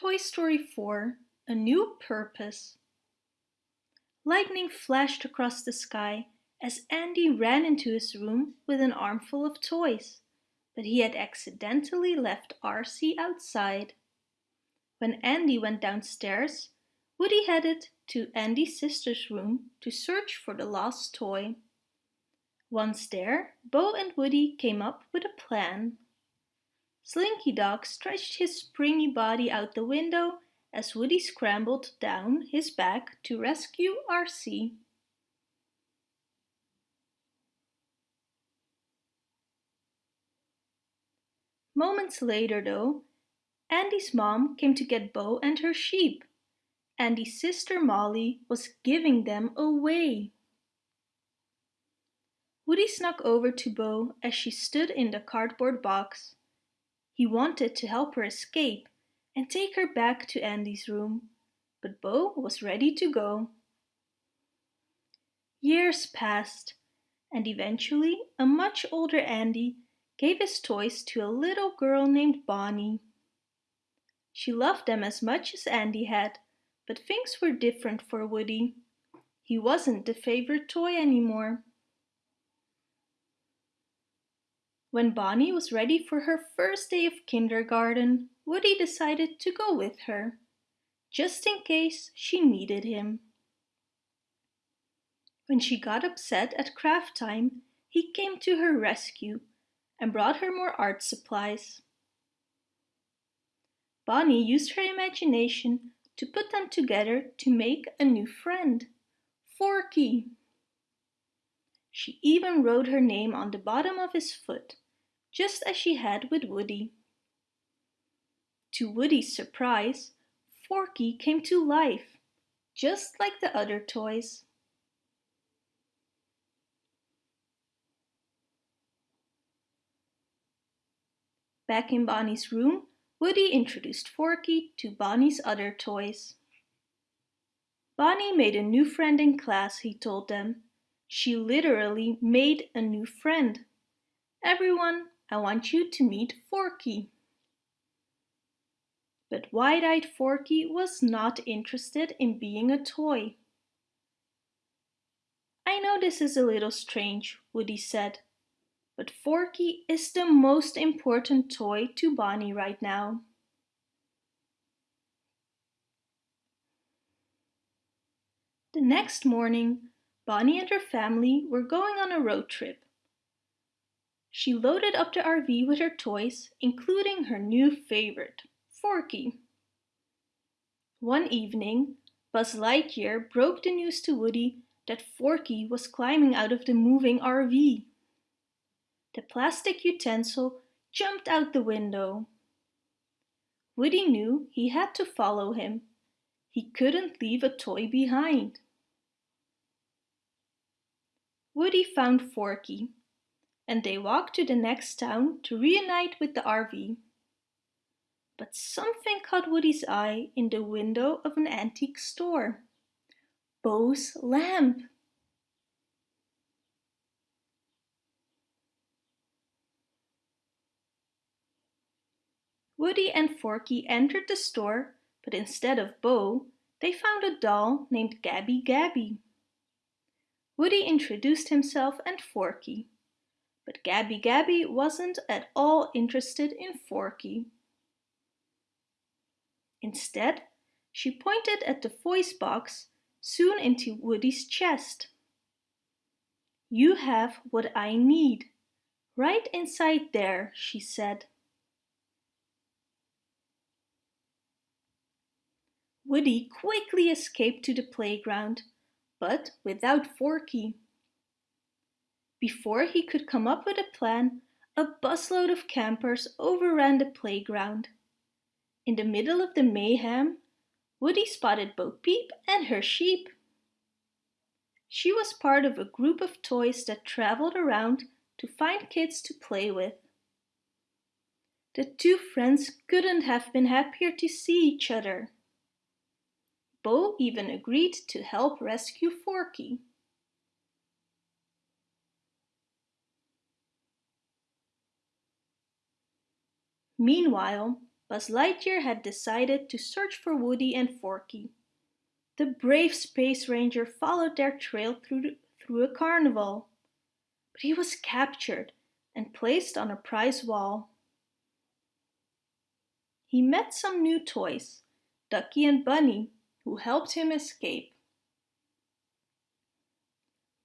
Toy Story 4 A New Purpose Lightning flashed across the sky as Andy ran into his room with an armful of toys, but he had accidentally left RC outside. When Andy went downstairs, Woody headed to Andy's sister's room to search for the lost toy. Once there, Bo and Woody came up with a plan. Slinky Dog stretched his springy body out the window as Woody scrambled down his back to rescue RC. Moments later though, Andy's mom came to get Bo and her sheep. Andy's sister Molly was giving them away. Woody snuck over to Bo as she stood in the cardboard box. He wanted to help her escape and take her back to Andy's room, but Bo was ready to go. Years passed, and eventually a much older Andy gave his toys to a little girl named Bonnie. She loved them as much as Andy had, but things were different for Woody. He wasn't the favorite toy anymore. When Bonnie was ready for her first day of kindergarten, Woody decided to go with her, just in case she needed him. When she got upset at craft time, he came to her rescue and brought her more art supplies. Bonnie used her imagination to put them together to make a new friend, Forky. She even wrote her name on the bottom of his foot, just as she had with Woody. To Woody's surprise, Forky came to life, just like the other toys. Back in Bonnie's room, Woody introduced Forky to Bonnie's other toys. Bonnie made a new friend in class, he told them. She literally made a new friend. Everyone, I want you to meet Forky. But wide-eyed Forky was not interested in being a toy. I know this is a little strange, Woody said, but Forky is the most important toy to Bonnie right now. The next morning, Bonnie and her family were going on a road trip. She loaded up the RV with her toys, including her new favorite, Forky. One evening, Buzz Lightyear broke the news to Woody that Forky was climbing out of the moving RV. The plastic utensil jumped out the window. Woody knew he had to follow him. He couldn't leave a toy behind. Woody found Forky, and they walked to the next town to reunite with the RV. But something caught Woody's eye in the window of an antique store. Bo's lamp. Woody and Forky entered the store, but instead of Bo, they found a doll named Gabby Gabby. Woody introduced himself and Forky. But Gabby Gabby wasn't at all interested in Forky. Instead, she pointed at the voice box soon into Woody's chest. You have what I need. Right inside there, she said. Woody quickly escaped to the playground but without Forky. Before he could come up with a plan, a busload of campers overran the playground. In the middle of the mayhem, Woody spotted Bo Peep and her sheep. She was part of a group of toys that traveled around to find kids to play with. The two friends couldn't have been happier to see each other. Bo even agreed to help rescue Forky. Meanwhile, Buzz Lightyear had decided to search for Woody and Forky. The brave Space Ranger followed their trail through, the, through a carnival. But he was captured and placed on a prize wall. He met some new toys, Ducky and Bunny, who helped him escape.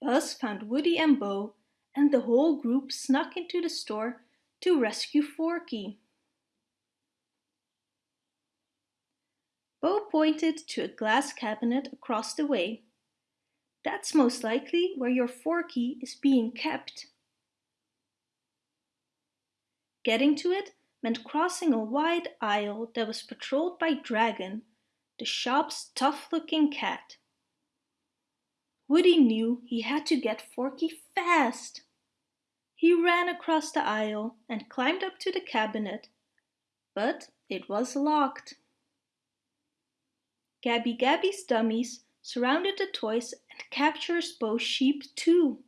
Buzz found Woody and Bo, and the whole group snuck into the store to rescue Forky. Bo pointed to a glass cabinet across the way. That's most likely where your Forky is being kept. Getting to it meant crossing a wide aisle that was patrolled by Dragon, the shop's tough-looking cat. Woody knew he had to get Forky fast. He ran across the aisle and climbed up to the cabinet, but it was locked. Gabby Gabby's dummies surrounded the toys and captured both sheep too.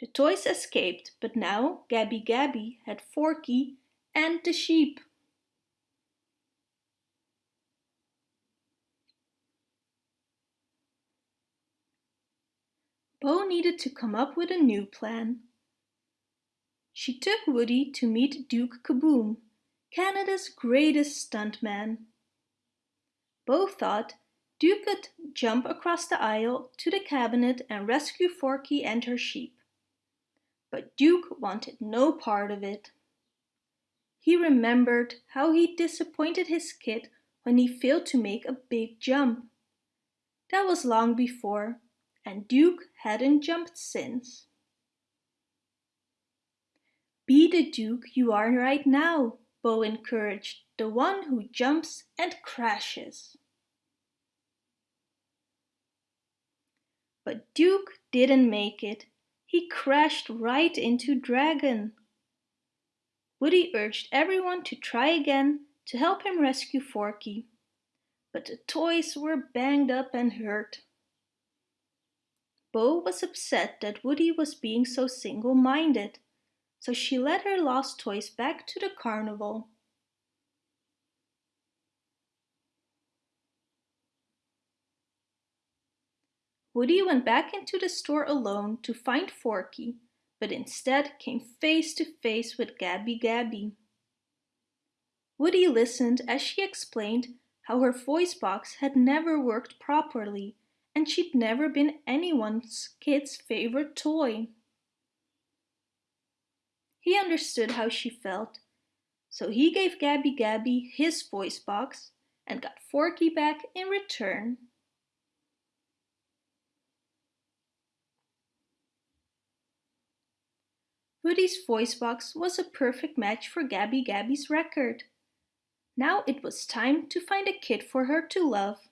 The toys escaped, but now Gabby Gabby had Forky and the sheep. Bo needed to come up with a new plan. She took Woody to meet Duke Kaboom, Canada's greatest stuntman. Bo thought Duke could jump across the aisle to the cabinet and rescue Forky and her sheep. But Duke wanted no part of it. He remembered how he disappointed his kid when he failed to make a big jump. That was long before, and Duke hadn't jumped since. Be the Duke you are right now, Bo encouraged, the one who jumps and crashes. But Duke didn't make it. He crashed right into Dragon. Woody urged everyone to try again to help him rescue Forky. But the toys were banged up and hurt. Bo was upset that Woody was being so single-minded, so she led her lost toys back to the carnival. Woody went back into the store alone to find Forky, but instead came face to face with Gabby Gabby. Woody listened as she explained how her voice box had never worked properly and she'd never been anyone's kid's favorite toy. He understood how she felt, so he gave Gabby Gabby his voice box and got Forky back in return. Woody's voice box was a perfect match for Gabby Gabby's record. Now it was time to find a kid for her to love.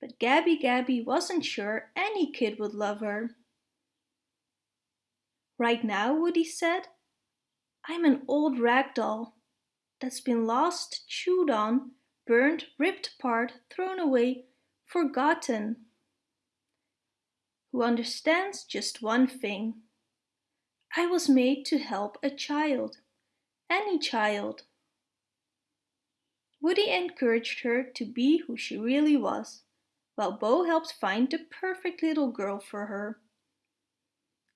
But Gabby Gabby wasn't sure any kid would love her. Right now, Woody said, I'm an old rag doll that's been lost, chewed on, burned, ripped apart, thrown away, forgotten. Who understands just one thing. I was made to help a child, any child. Woody encouraged her to be who she really was while Bo helped find the perfect little girl for her.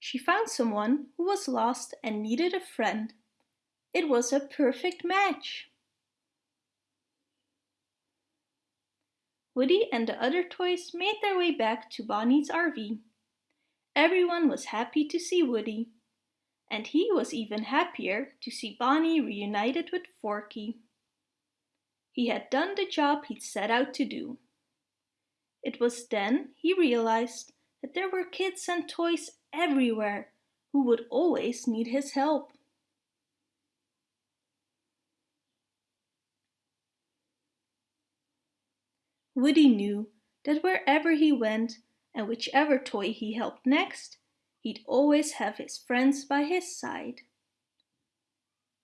She found someone who was lost and needed a friend. It was a perfect match. Woody and the other toys made their way back to Bonnie's RV. Everyone was happy to see Woody, and he was even happier to see Bonnie reunited with Forky. He had done the job he'd set out to do. It was then he realized that there were kids and toys everywhere who would always need his help. Woody knew that wherever he went and whichever toy he helped next, he'd always have his friends by his side.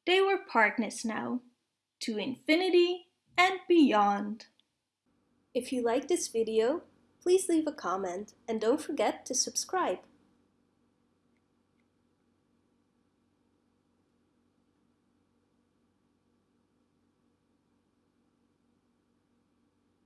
They were partners now, to infinity and beyond. If you like this video, please leave a comment and don't forget to subscribe.